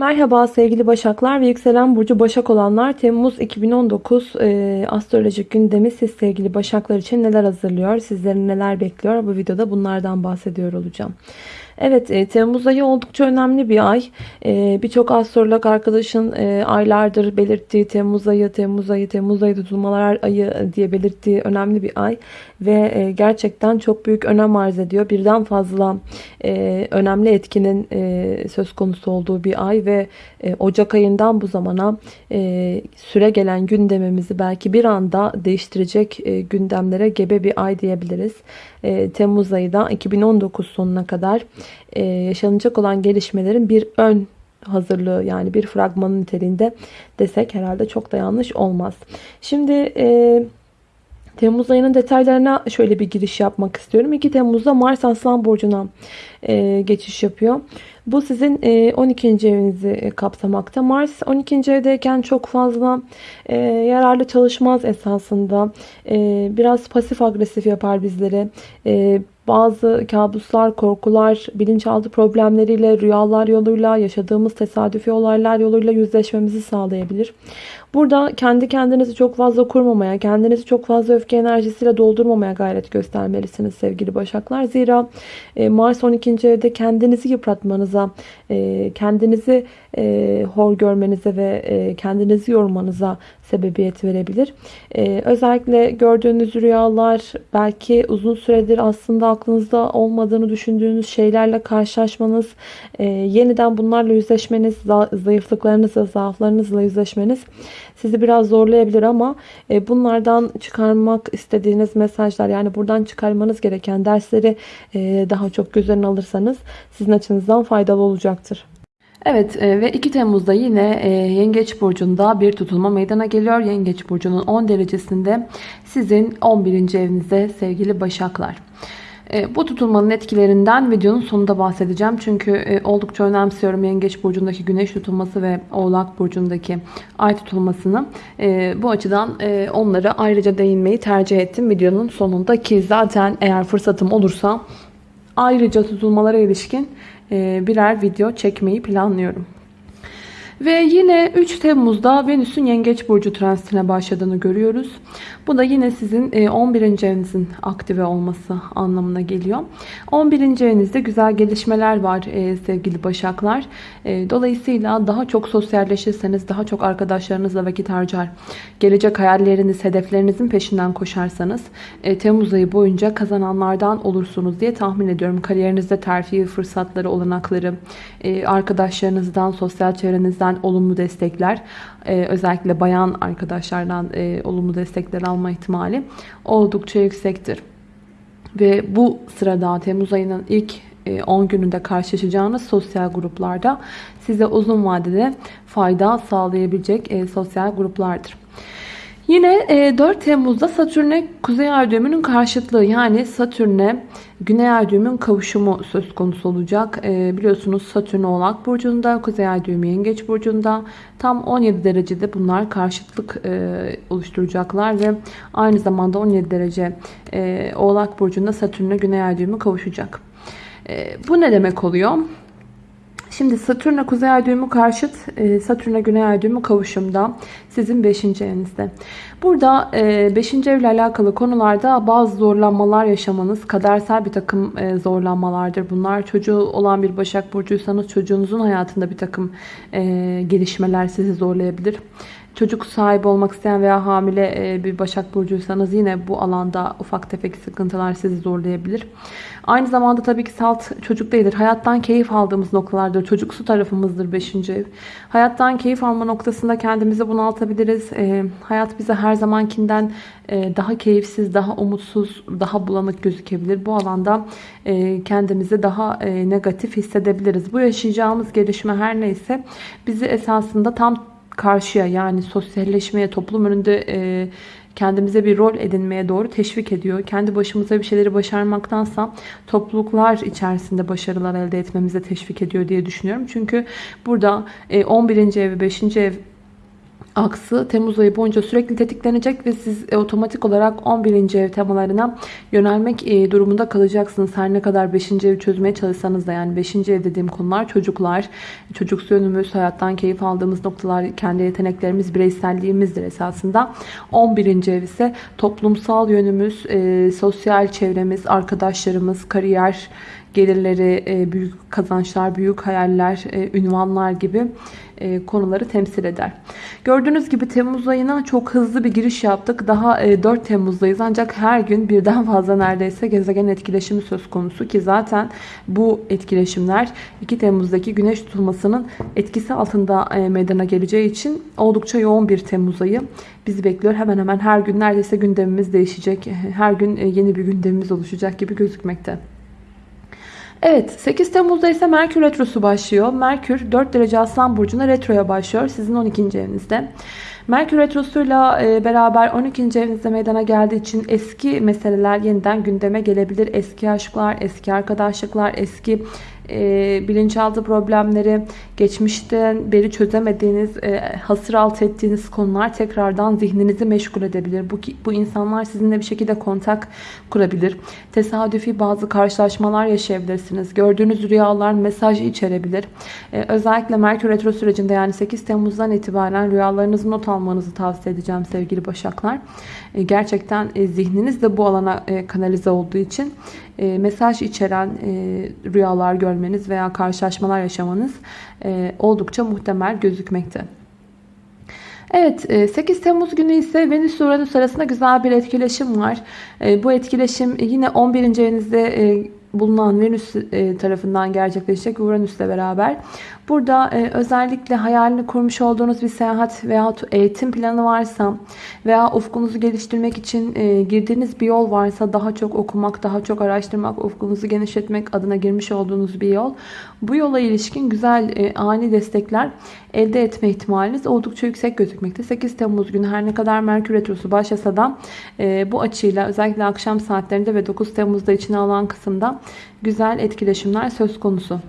Merhaba sevgili Başaklar ve yükselen burcu Başak olanlar Temmuz 2019 e, astrolojik gündemi siz sevgili Başaklar için neler hazırlıyor, sizlerin neler bekliyor bu videoda bunlardan bahsediyor olacağım. Evet e, Temmuz ayı oldukça önemli bir ay. E, Birçok astrolog arkadaşın e, aylardır belirttiği Temmuz ayı, Temmuz ayı, Temmuz ayı tutulmalar ayı diye belirttiği önemli bir ay. Ve e, gerçekten çok büyük önem arz ediyor. Birden fazla e, önemli etkinin e, söz konusu olduğu bir ay ve e, Ocak ayından bu zamana e, süre gelen gündemimizi belki bir anda değiştirecek e, gündemlere gebe bir ay diyebiliriz. E, Temmuz ayı da 2019 sonuna kadar e, yaşanacak olan gelişmelerin bir ön hazırlığı yani bir fragmanın niteliğinde desek herhalde çok da yanlış olmaz. Şimdi e, Temmuz ayının detaylarına şöyle bir giriş yapmak istiyorum. 2 Temmuz'da Mars Aslan Burcu'na e, geçiş yapıyor. Bu sizin e, 12. evinizi e, kapsamakta. Mars 12. evdeyken çok fazla e, yararlı çalışmaz esasında. E, biraz pasif agresif yapar bizleri. E, bazı kabuslar, korkular, bilinçaltı problemleriyle, rüyalar yoluyla, yaşadığımız tesadüfi olaylar yoluyla yüzleşmemizi sağlayabilir. Burada kendi kendinizi çok fazla kurmamaya, kendinizi çok fazla öfke enerjisiyle doldurmamaya gayret göstermelisiniz sevgili başaklar. Zira e, Mars 12. evde kendinizi yıpratmanıza, e, kendinizi e, hor görmenize ve kendinizi yormanıza sebebiyet verebilir. Özellikle gördüğünüz rüyalar belki uzun süredir aslında aklınızda olmadığını düşündüğünüz şeylerle karşılaşmanız, yeniden bunlarla yüzleşmeniz, zayıflıklarınızla, zaaflarınızla yüzleşmeniz sizi biraz zorlayabilir ama e, bunlardan çıkarmak istediğiniz mesajlar yani buradan çıkarmanız gereken dersleri e, daha çok göz önüne alırsanız sizin açınızdan faydalı olacaktır. Evet e, ve 2 Temmuz'da yine Yengeç Burcu'nda bir tutulma meydana geliyor. Yengeç Burcu'nun 10 derecesinde sizin 11. evinizde sevgili Başaklar. E, bu tutulmanın etkilerinden videonun sonunda bahsedeceğim. Çünkü e, oldukça önemsiyorum Yengeç Burcu'ndaki Güneş tutulması ve Oğlak Burcu'ndaki Ay tutulmasını. E, bu açıdan onlara ayrıca değinmeyi tercih ettim videonun sonunda. Ki zaten eğer fırsatım olursa ayrıca tutulmalara ilişkin birer video çekmeyi planlıyorum. Ve yine 3 Temmuz'da Venüs'ün Yengeç Burcu transitine başladığını görüyoruz. Bu da yine sizin 11. E, evinizin aktive olması anlamına geliyor. 11. evinizde güzel gelişmeler var e, sevgili Başaklar. E, dolayısıyla daha çok sosyalleşirseniz, daha çok arkadaşlarınızla vakit harcar, gelecek hayalleriniz, hedeflerinizin peşinden koşarsanız Temmuz ayı boyunca kazananlardan olursunuz diye tahmin ediyorum. Kariyerinizde terfi fırsatları, olanakları, arkadaşlarınızdan, sosyal çevrenizden olumlu destekler, özellikle bayan arkadaşlardan olumlu destekler alma ihtimali oldukça yüksektir. Ve bu sırada Temmuz ayının ilk 10 e, gününde karşılaşacağınız sosyal gruplarda size uzun vadede fayda sağlayabilecek e, sosyal gruplardır. Yine 4 e, Temmuz'da Satürn'e Kuzey Ay düğümünün karşıtlığı yani Satürn'e Güney Ay düğümün kavuşumu söz konusu olacak. E, biliyorsunuz Satürn Oğlak Burcu'nda, Kuzey Ay düğümü Yengeç Burcu'nda tam 17 derecede bunlar karşıtlık e, oluşturacaklar ve aynı zamanda 17 derece Oğlak Burcu'nda Satürn'e Güney Ay düğümü kavuşacak. Bu ne demek oluyor? Şimdi Satürn'e Kuzey Ay düğümü karşıt, e, Satürn'e Güney Ay düğümü kavuşumda sizin 5. evinizde. Burada 5. E, evle alakalı konularda bazı zorlanmalar yaşamanız, kadersel bir takım e, zorlanmalardır bunlar. Çocuğu olan bir Başak Burcuysanız çocuğunuzun hayatında bir takım gelişmeler sizi zorlayabilir. Çocuk sahibi olmak isteyen veya hamile bir Başak Burcuysanız yine bu alanda ufak tefek sıkıntılar sizi zorlayabilir. Aynı zamanda tabii ki salt çocuk değildir. Hayattan keyif aldığımız noktalardır. Çocuksu tarafımızdır 5. ev. Hayattan keyif alma noktasında kendimizi bunaltabiliriz. E, hayat bize her zamankinden e, daha keyifsiz, daha umutsuz, daha bulanık gözükebilir. Bu alanda e, kendimizi daha e, negatif hissedebiliriz. Bu yaşayacağımız gelişme her neyse bizi esasında tam karşıya yani sosyalleşmeye, toplum önünde e, kendimize bir rol edinmeye doğru teşvik ediyor. Kendi başımıza bir şeyleri başarmaktansa topluluklar içerisinde başarılar elde etmemize teşvik ediyor diye düşünüyorum. Çünkü burada 11. E, ev ve 5. ev aksı Temmuz ayı boyunca sürekli tetiklenecek ve siz e, otomatik olarak 11. ev temalarına yönelmek e, durumunda kalacaksınız. Her ne kadar 5. evi çözmeye çalışsanız da yani 5. ev dediğim konular çocuklar, çocuksu yönümüz, hayattan keyif aldığımız noktalar, kendi yeteneklerimiz, bireyselliğimizdir esasında. 11. ev ise toplumsal yönümüz, e, sosyal çevremiz, arkadaşlarımız, kariyer, gelirleri, e, büyük kazançlar, büyük hayaller, e, ünvanlar gibi e, konuları temsil eder. Gördüğünüz gibi Temmuz ayına çok hızlı bir giriş yaptık. Daha 4 Temmuz'dayız ancak her gün birden fazla neredeyse gezegen etkileşimi söz konusu ki zaten bu etkileşimler 2 Temmuz'daki güneş tutulmasının etkisi altında meydana geleceği için oldukça yoğun bir Temmuz ayı bizi bekliyor. Hemen hemen her gün neredeyse gündemimiz değişecek. Her gün yeni bir gündemimiz oluşacak gibi gözükmekte. Evet 8 Temmuz'da ise Merkür Retrosu başlıyor. Merkür 4 derece Aslan Burcu'na retroya başlıyor. Sizin 12. evinizde. Merkür Retrosu'yla e, beraber 12. evinizde meydana geldiği için eski meseleler yeniden gündeme gelebilir. Eski aşklar, eski arkadaşlıklar, eski e, bilinçaltı problemleri, geçmişten beri çözemediğiniz, e, hasır alt ettiğiniz konular tekrardan zihninizi meşgul edebilir. Bu, bu insanlar sizinle bir şekilde kontak kurabilir. Tesadüfi bazı karşılaşmalar yaşayabilirsiniz. Gördüğünüz rüyalar mesaj içerebilir. E, özellikle Merkür Retro sürecinde yani 8 Temmuz'dan itibaren rüyalarınızı not almanızı tavsiye edeceğim sevgili Başaklar. E, gerçekten e, zihniniz de bu alana e, kanalize olduğu için mesaj içeren rüyalar görmeniz veya karşılaşmalar yaşamanız oldukça muhtemel gözükmekte. Evet 8 Temmuz günü ise Venüs Uranüs arasında güzel bir etkileşim var. Bu etkileşim yine 11. evinizde bulunan Venüs tarafından gerçekleşecek Uranüs'le beraber. Burada özellikle hayalini kurmuş olduğunuz bir seyahat veya eğitim planı varsa veya ufkunuzu geliştirmek için girdiğiniz bir yol varsa daha çok okumak, daha çok araştırmak, ufkunuzu genişletmek adına girmiş olduğunuz bir yol. Bu yola ilişkin güzel ani destekler elde etme ihtimaliniz oldukça yüksek gözükmekte. 8 Temmuz günü her ne kadar Merkür Retrosu başlasa da bu açıyla özellikle akşam saatlerinde ve 9 Temmuz'da içine alan kısımda güzel etkileşimler söz konusu.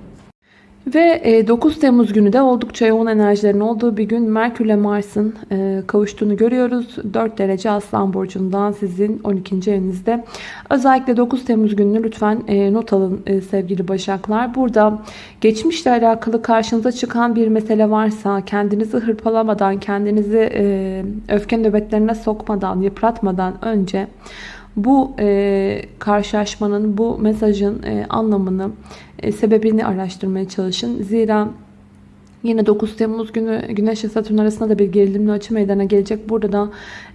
Ve 9 e, Temmuz günü de oldukça yoğun enerjilerin olduğu bir gün Merkür ile Mars'ın e, kavuştuğunu görüyoruz. 4 derece Aslan Burcu'ndan sizin 12. evinizde. Özellikle 9 Temmuz gününü lütfen e, not alın sevgili Başaklar. Burada geçmişle alakalı karşınıza çıkan bir mesele varsa kendinizi hırpalamadan, kendinizi öfke nöbetlerine sokmadan, yıpratmadan önce bu e, karşılaşmanın, bu mesajın e, anlamını, e, sebebini araştırmaya çalışın. Zira Yine 9 Temmuz günü Güneş ve Satürn arasında da bir gerilimli açı meydana gelecek. Burada da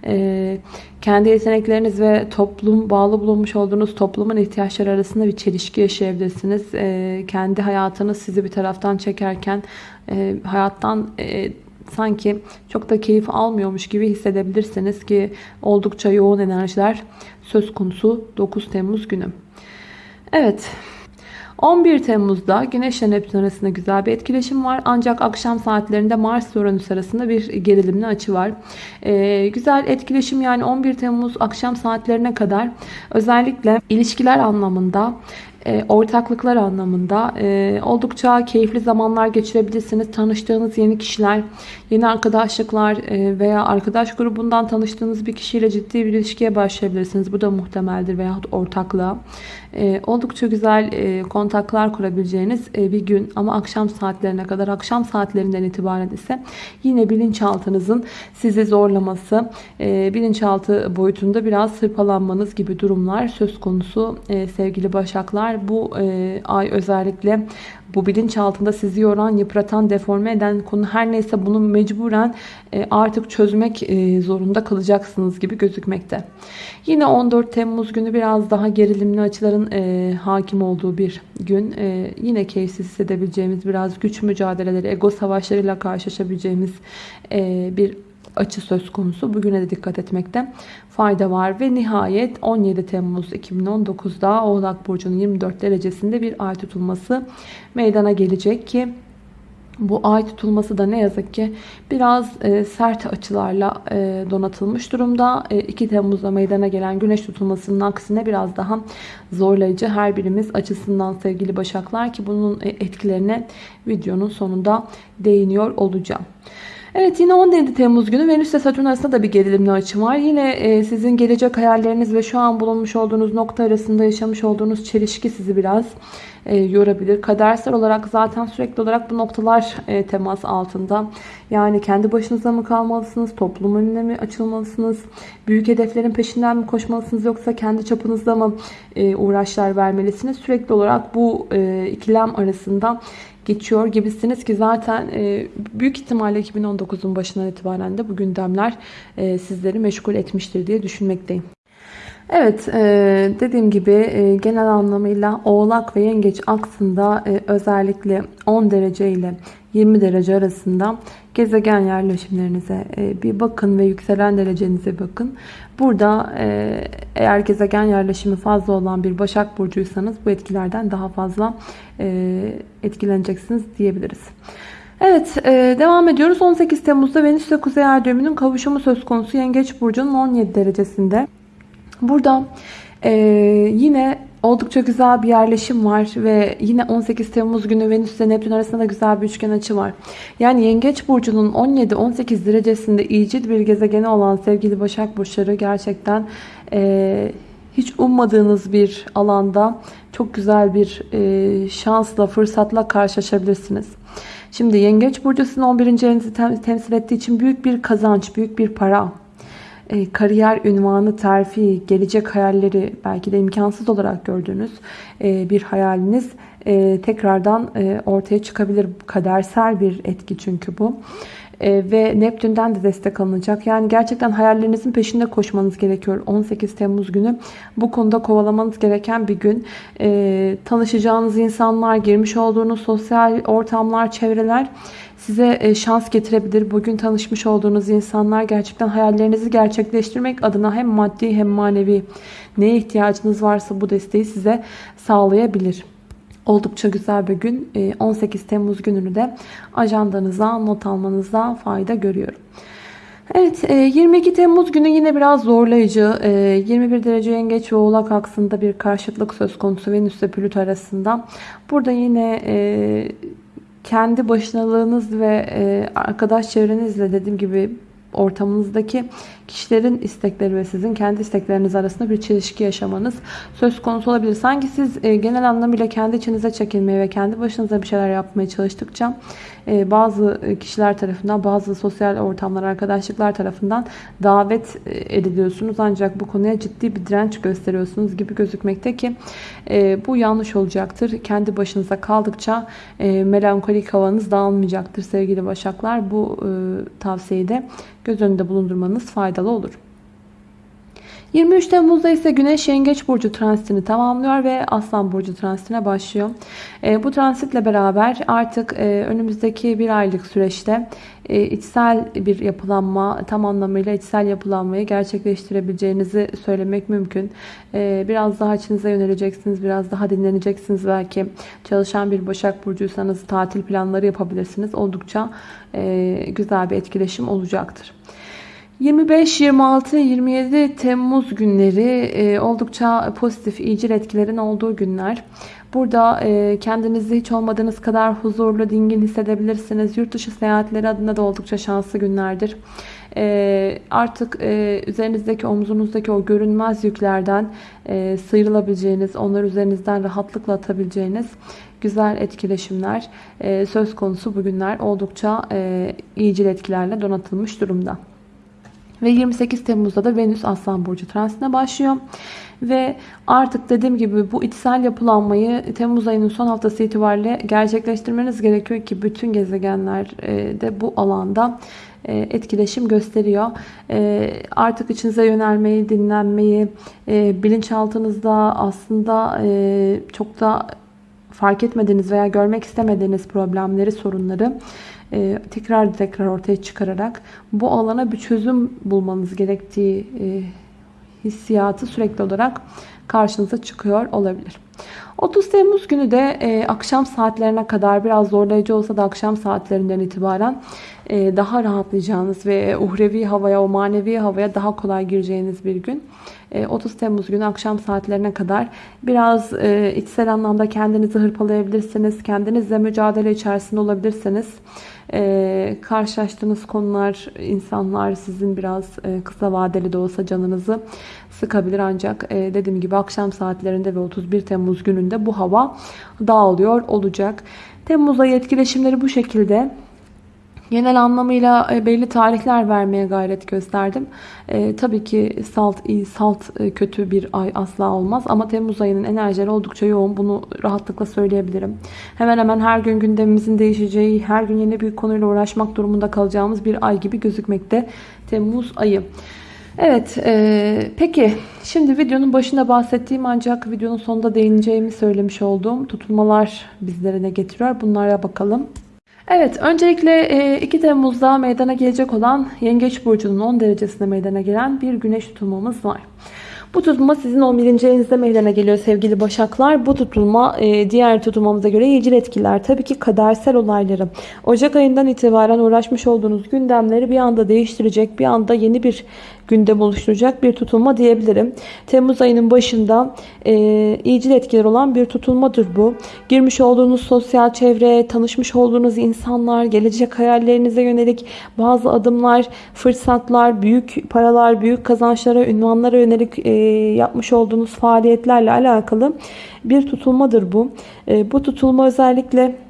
e, kendi yetenekleriniz ve toplum bağlı bulunmuş olduğunuz toplumun ihtiyaçları arasında bir çelişki yaşayabilirsiniz. E, kendi hayatınız sizi bir taraftan çekerken e, hayattan e, sanki çok da keyif almıyormuş gibi hissedebilirsiniz ki oldukça yoğun enerjiler söz konusu 9 Temmuz günü. Evet. 11 Temmuz'da Güneş ile Neptün arasında güzel bir etkileşim var. Ancak akşam saatlerinde Mars ve Uranüs arasında bir gerilimli açı var. Ee, güzel etkileşim yani 11 Temmuz akşam saatlerine kadar özellikle ilişkiler anlamında e, ortaklıklar anlamında e, oldukça keyifli zamanlar geçirebilirsiniz. Tanıştığınız yeni kişiler, yeni arkadaşlıklar e, veya arkadaş grubundan tanıştığınız bir kişiyle ciddi bir ilişkiye başlayabilirsiniz. Bu da muhtemeldir veyahut ortaklığa. Oldukça güzel kontaklar kurabileceğiniz bir gün ama akşam saatlerine kadar akşam saatlerinden itibaren ise yine bilinçaltınızın sizi zorlaması, bilinçaltı boyutunda biraz hırpalanmanız gibi durumlar söz konusu sevgili başaklar. Bu e, ay özellikle bu bilinç altında sizi yoran, yıpratan, deforme eden konu her neyse bunu mecburen e, artık çözmek e, zorunda kalacaksınız gibi gözükmekte. Yine 14 Temmuz günü biraz daha gerilimli açıların e, hakim olduğu bir gün. Yine keyifsiz hissedebileceğimiz biraz güç mücadeleleri, ego savaşlarıyla karşılaşabileceğimiz bir açı söz konusu. Bugüne de dikkat etmekte fayda var. Ve nihayet 17 Temmuz 2019'da Oğlak Burcu'nun 24 derecesinde bir ay tutulması meydana gelecek ki bu ay tutulması da ne yazık ki biraz e, sert açılarla e, donatılmış durumda. E, 2 Temmuz'da meydana gelen güneş tutulmasının aksine biraz daha zorlayıcı her birimiz açısından sevgili başaklar ki bunun e, etkilerine videonun sonunda değiniyor olacağım. Evet yine 17 Temmuz günü Venüs ile Satürn arasında da bir gerilimli açı var. Yine e, sizin gelecek hayalleriniz ve şu an bulunmuş olduğunuz nokta arasında yaşamış olduğunuz çelişki sizi biraz e, yorabilir. Kadersel olarak zaten sürekli olarak bu noktalar e, temas altında. Yani kendi başınıza mı kalmalısınız? Toplum önüne mi açılmalısınız? Büyük hedeflerin peşinden mi koşmalısınız? Yoksa kendi çapınızda mı e, uğraşlar vermelisiniz? Sürekli olarak bu e, ikilem arasında geçiyor gibisiniz ki zaten e, büyük ihtimalle 2019'un başından itibaren de bu gündemler e, sizleri meşgul etmiştir diye düşünmekteyim. Evet e, dediğim gibi e, genel anlamıyla oğlak ve yengeç aksında e, özellikle 10 derece ile 20 derece arasında gezegen yerleşimlerinize bir bakın ve yükselen derecenize bakın. Burada eğer gezegen yerleşimi fazla olan bir Başak Burcuysanız bu etkilerden daha fazla etkileneceksiniz diyebiliriz. Evet devam ediyoruz. 18 Temmuz'da Venüs ile Kuzey Ay düğümünün kavuşumu söz konusu Yengeç Burcu'nun 17 derecesinde. Burada e, yine oldukça güzel bir yerleşim var ve yine 18 Temmuz günü Venüs ile Neptün arasında da güzel bir üçgen açı var. Yani Yengeç Burcu'nun 17-18 derecesinde iyicil bir gezegeni olan sevgili Başak Burçları gerçekten e, hiç ummadığınız bir alanda çok güzel bir e, şansla, fırsatla karşılaşabilirsiniz. Şimdi Yengeç Burcu sizin 11. evinizi temsil ettiği için büyük bir kazanç, büyük bir para, e, kariyer ünvanı, terfi, gelecek hayalleri belki de imkansız olarak gördüğünüz e, bir hayaliniz e, tekrardan ortaya çıkabilir. Kadersel bir etki çünkü bu. Ve Neptün'den de destek alınacak. Yani gerçekten hayallerinizin peşinde koşmanız gerekiyor. 18 Temmuz günü bu konuda kovalamanız gereken bir gün. tanışacağınız insanlar, girmiş olduğunuz sosyal ortamlar, çevreler size e, şans getirebilir. Bugün tanışmış olduğunuz insanlar gerçekten hayallerinizi gerçekleştirmek adına hem maddi hem manevi neye ihtiyacınız varsa bu desteği size sağlayabilir. Oldukça güzel bir gün. 18 e, Temmuz gününü de ajandanıza not almanıza fayda görüyorum. Evet 22 e, Temmuz günü yine biraz zorlayıcı 21 derece yengeç ve oğlak aksında bir karşıtlık söz konusu Venüs ile Plüto arasında. Burada yine kendi başınalığınız ve e, arkadaş çevrenizle dediğim gibi ortamınızdaki kişilerin istekleri ve sizin kendi istekleriniz arasında bir çelişki yaşamanız söz konusu olabilir. Sanki siz e, genel anlamıyla kendi içinize çekilmeye ve kendi başınıza bir şeyler yapmaya çalıştıkça bazı kişiler tarafından, bazı sosyal ortamlar, arkadaşlıklar tarafından davet e, ediliyorsunuz. Ancak bu konuya ciddi bir direnç gösteriyorsunuz gibi gözükmekte ki bu yanlış olacaktır. Kendi başınıza kaldıkça melankolik havanız dağılmayacaktır sevgili başaklar. Bu tavsiyeyi de göz önünde bulundurmanız faydalı olur. 23 Temmuz'da ise Güneş Yengeç Burcu transitini tamamlıyor ve Aslan Burcu transitine başlıyor. E, bu transitle beraber artık e, önümüzdeki bir aylık süreçte e, içsel bir yapılanma, tam anlamıyla içsel yapılanmayı gerçekleştirebileceğinizi söylemek mümkün. E, biraz daha içinize yöneleceksiniz, biraz daha dinleneceksiniz belki. Çalışan bir Başak Burcuysanız tatil planları yapabilirsiniz. Oldukça e, güzel bir etkileşim olacaktır. 25, 26, 27 Temmuz günleri e, oldukça pozitif, iyicil etkilerin olduğu günler. Burada e, kendinizi hiç olmadığınız kadar huzurlu, dingin hissedebilirsiniz. Yurt dışı seyahatleri adına da oldukça şanslı günlerdir. E, artık üzerinizdeki, omzunuzdaki o görünmez yüklerden sıyrılabileceğiniz, onları üzerinizden rahatlıkla atabileceğiniz güzel etkileşimler söz konusu bugünler oldukça iyicil etkilerle donatılmış durumda. Ve 28 Temmuz'da da Venüs Aslan Burcu transitine başlıyor. Ve artık dediğim gibi bu içsel yapılanmayı Temmuz ayının son haftası itibariyle gerçekleştirmeniz gerekiyor ki bütün gezegenler e, de bu alanda e, etkileşim gösteriyor. E, artık içinize yönelmeyi, dinlenmeyi, bilinçaltınızda aslında çok da fark etmediğiniz veya görmek istemediğiniz problemleri, sorunları e, tekrar tekrar ortaya çıkararak bu alana bir çözüm bulmanız gerektiği e, hissiyatı sürekli olarak karşınıza çıkıyor olabilir. 30 Temmuz günü de e, akşam saatlerine kadar biraz zorlayıcı olsa da akşam saatlerinden itibaren e, daha rahatlayacağınız ve uhrevi havaya, o manevi havaya daha kolay gireceğiniz bir gün. 30 e, Temmuz günü akşam saatlerine kadar biraz e, içsel anlamda kendinizi hırpalayabilirsiniz. Kendinizle mücadele içerisinde olabilirsiniz. E, karşılaştığınız konular, insanlar sizin biraz kısa vadeli de olsa canınızı sıkabilir. Ancak dediğim gibi akşam saatlerinde ve 31 Temmuz gününde bu hava dağılıyor olacak. Temmuz etkileşimleri bu şekilde. Genel anlamıyla e, belli tarihler vermeye gayret gösterdim. E, tabii ki salt iyi, salt e, kötü bir ay asla olmaz. Ama Temmuz ayının enerjileri oldukça yoğun. Bunu rahatlıkla söyleyebilirim. Hemen hemen her gün gündemimizin değişeceği, her gün yeni bir konuyla uğraşmak durumunda kalacağımız bir ay gibi gözükmekte Temmuz ayı. Evet, e, peki şimdi videonun başında bahsettiğim ancak videonun sonunda değineceğimi söylemiş olduğum tutulmalar bizlere ne getiriyor? Bunlara bakalım. Evet, öncelikle 2 e, Temmuz'da meydana gelecek olan Yengeç Burcu'nun 10 derecesinde meydana gelen bir güneş tutulmamız var. Bu tutulma sizin 11. evinizde meydana geliyor sevgili başaklar. Bu tutulma e, diğer tutulmamıza göre yecil etkiler. Tabii ki kadersel olayları. Ocak ayından itibaren uğraşmış olduğunuz gündemleri bir anda değiştirecek. Bir anda yeni bir gündem oluşturacak bir tutulma diyebilirim. Temmuz ayının başında e, iyicil etkiler olan bir tutulmadır bu. Girmiş olduğunuz sosyal çevre, tanışmış olduğunuz insanlar, gelecek hayallerinize yönelik bazı adımlar, fırsatlar, büyük paralar, büyük kazançlara, ünvanlara yönelik e, yapmış olduğunuz faaliyetlerle alakalı bir tutulmadır bu. E, bu tutulma özellikle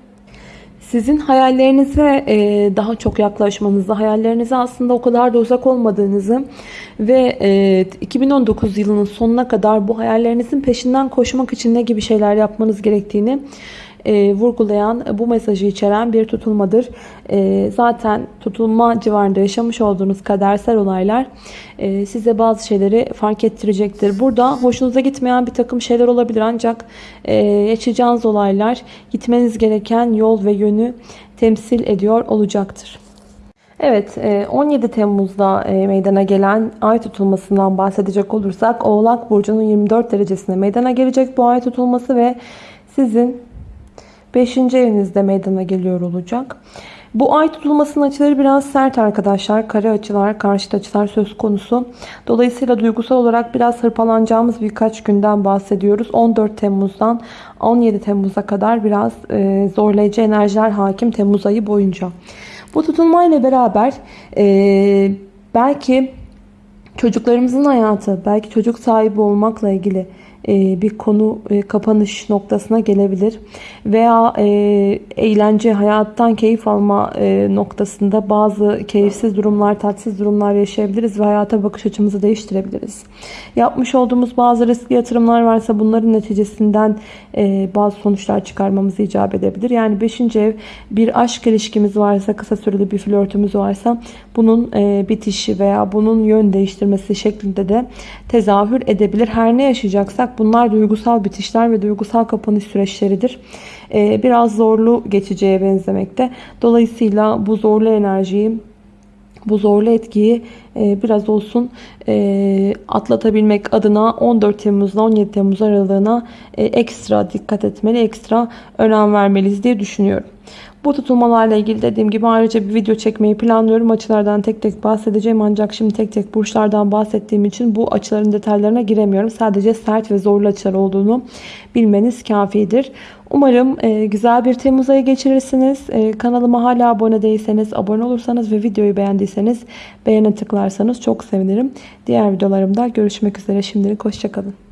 sizin hayallerinize e, daha çok yaklaşmanızı, hayallerinize aslında o kadar da uzak olmadığınızı ve 2019 e, yılının sonuna kadar bu hayallerinizin peşinden koşmak için ne gibi şeyler yapmanız gerektiğini e, vurgulayan bu mesajı içeren bir tutulmadır. E, zaten tutulma civarında yaşamış olduğunuz kadersel olaylar e, size bazı şeyleri fark ettirecektir. Burada hoşunuza gitmeyen bir takım şeyler olabilir ancak e, yaşayacağınız olaylar gitmeniz gereken yol ve yönü temsil ediyor olacaktır. Evet 17 Temmuz'da meydana gelen ay tutulmasından bahsedecek olursak Oğlak Burcu'nun 24 derecesine meydana gelecek bu ay tutulması ve sizin 5. evinizde meydana geliyor olacak. Bu ay tutulmasının açıları biraz sert arkadaşlar. Kare açılar, karşıt açılar söz konusu. Dolayısıyla duygusal olarak biraz hırpalanacağımız birkaç günden bahsediyoruz. 14 Temmuz'dan 17 Temmuz'a kadar biraz e, zorlayıcı enerjiler hakim Temmuz ayı boyunca. Bu tutulmayla beraber e, belki çocuklarımızın hayatı, belki çocuk sahibi olmakla ilgili bir konu e, kapanış noktasına gelebilir. Veya e, eğlence, hayattan keyif alma noktasında bazı keyifsiz durumlar, tatsız durumlar yaşayabiliriz ve hayata bakış açımızı değiştirebiliriz. Yapmış olduğumuz bazı riskli yatırımlar varsa bunların neticesinden bazı sonuçlar çıkarmamız icap edebilir. Yani 5. ev bir aşk ilişkimiz varsa, kısa süreli bir flörtümüz varsa bunun bitişi veya bunun yön değiştirmesi şeklinde de tezahür edebilir. Her ne yaşayacaksak Bunlar duygusal bitişler ve duygusal kapanış süreçleridir. Ee, biraz zorlu geçeceğe benzemekte. Dolayısıyla bu zorlu enerjiyi bu zorlu etkiyi e, biraz olsun e, atlatabilmek adına 14 Temmuz ile 17 Temmuz aralığına e, ekstra dikkat etmeli, ekstra önem vermeliyiz diye düşünüyorum. Bu tutulmalarla ilgili dediğim gibi ayrıca bir video çekmeyi planlıyorum. Açılardan tek tek bahsedeceğim ancak şimdi tek tek burçlardan bahsettiğim için bu açıların detaylarına giremiyorum. Sadece sert ve zorlu açılar olduğunu bilmeniz kafidir. Umarım e, güzel bir Temmuz ayı geçirirsiniz. E, kanalıma hala abone değilseniz, abone olursanız ve videoyu beğendiyseniz beğene tıklarsanız çok sevinirim. Diğer videolarımda görüşmek üzere. Şimdilik hoşçakalın.